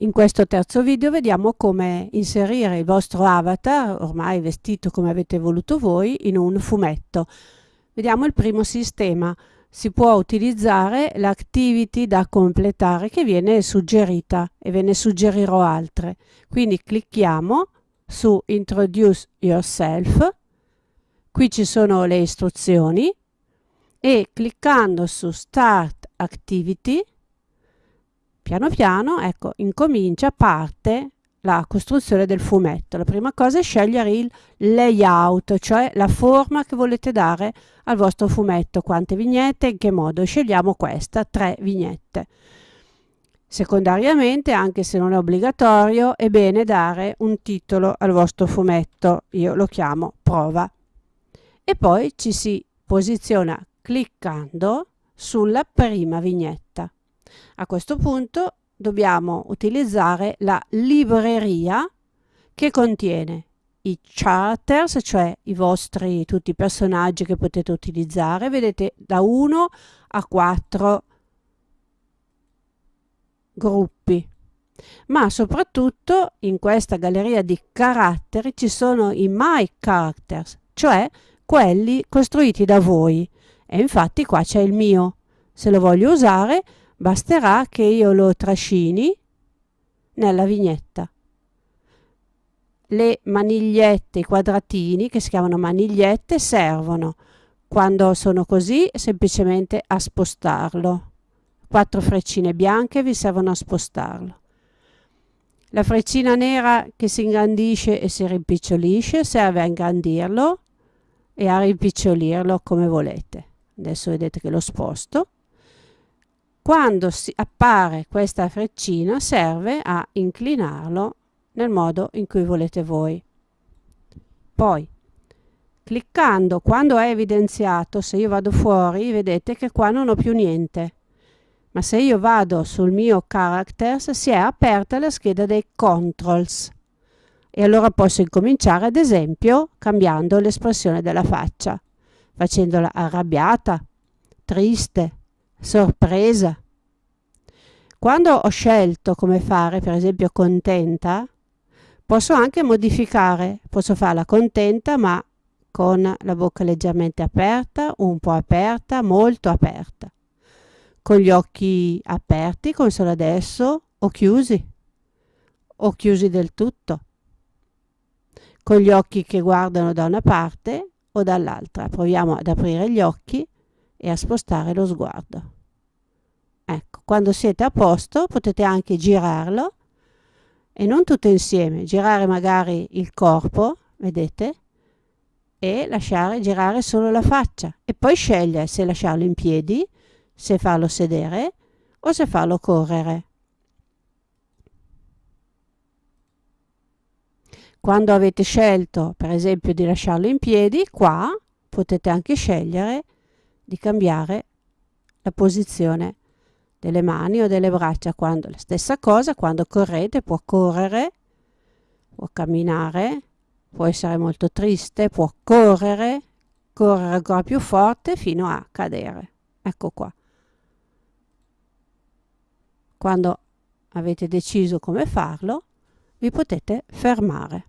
In questo terzo video vediamo come inserire il vostro avatar, ormai vestito come avete voluto voi, in un fumetto. Vediamo il primo sistema. Si può utilizzare l'activity da completare che viene suggerita e ve ne suggerirò altre. Quindi clicchiamo su Introduce Yourself, qui ci sono le istruzioni e cliccando su Start Activity piano piano ecco incomincia parte la costruzione del fumetto. La prima cosa è scegliere il layout cioè la forma che volete dare al vostro fumetto. Quante vignette in che modo? Scegliamo questa tre vignette. Secondariamente anche se non è obbligatorio è bene dare un titolo al vostro fumetto. Io lo chiamo prova. E poi ci si posiziona cliccando sulla prima vignetta a questo punto dobbiamo utilizzare la libreria che contiene i characters, cioè i vostri tutti i personaggi che potete utilizzare, vedete da 1 a 4 gruppi. Ma soprattutto in questa galleria di caratteri ci sono i My Characters, cioè quelli costruiti da voi. E infatti qua c'è il mio. Se lo voglio usare basterà che io lo trascini nella vignetta. Le manigliette, i quadratini che si chiamano manigliette servono quando sono così semplicemente a spostarlo. Quattro freccine bianche vi servono a spostarlo. La freccina nera che si ingrandisce e si rimpicciolisce serve a ingrandirlo e a rimpicciolirlo come volete. Adesso vedete che lo sposto quando appare questa freccina serve a inclinarlo nel modo in cui volete voi. Poi, cliccando quando è evidenziato, se io vado fuori, vedete che qua non ho più niente. Ma se io vado sul mio Characters, si è aperta la scheda dei Controls. E allora posso incominciare, ad esempio, cambiando l'espressione della faccia, facendola arrabbiata, triste, sorpresa. Quando ho scelto come fare, per esempio contenta, posso anche modificare, posso farla contenta ma con la bocca leggermente aperta, un po' aperta, molto aperta, con gli occhi aperti come sono adesso o chiusi, o chiusi del tutto, con gli occhi che guardano da una parte o dall'altra. Proviamo ad aprire gli occhi e a spostare lo sguardo. Ecco, quando siete a posto potete anche girarlo e non tutto insieme, girare magari il corpo, vedete? E lasciare girare solo la faccia e poi scegliere se lasciarlo in piedi, se farlo sedere o se farlo correre. Quando avete scelto, per esempio, di lasciarlo in piedi, qua potete anche scegliere di cambiare la posizione delle mani o delle braccia. Quando, la stessa cosa, quando correte può correre, può camminare, può essere molto triste, può correre, correre ancora più forte fino a cadere. Ecco qua. Quando avete deciso come farlo, vi potete fermare.